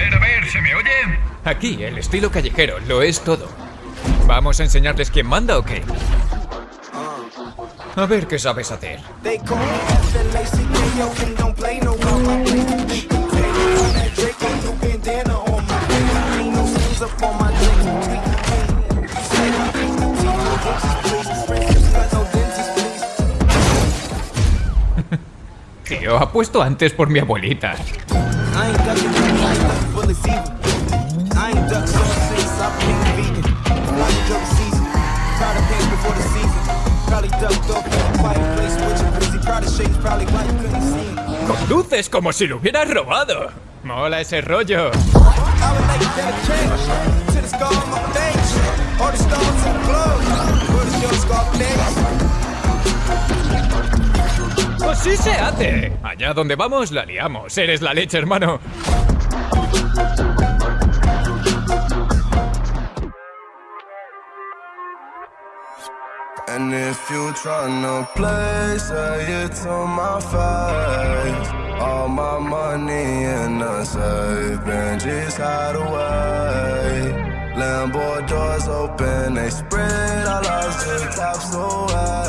ver, a ver, ¿se me oye? Aquí, el estilo callejero lo es todo. ¿Vamos a enseñarles quién manda o qué? A ver qué sabes hacer. They call me FLACK, yo, and ducked off in a quiet place with your busy. Proud of shades, probably why you couldn't see me. Conduces como si lo hubieras robado. Mola ese rollo. ¡Así se hace! Allá donde vamos, la liamos. Eres la leche, hermano. And if you try tryna play, uh, say it to my face. All my money in the safe, hide away. Lambo doors open, they spread, I lost the tops away.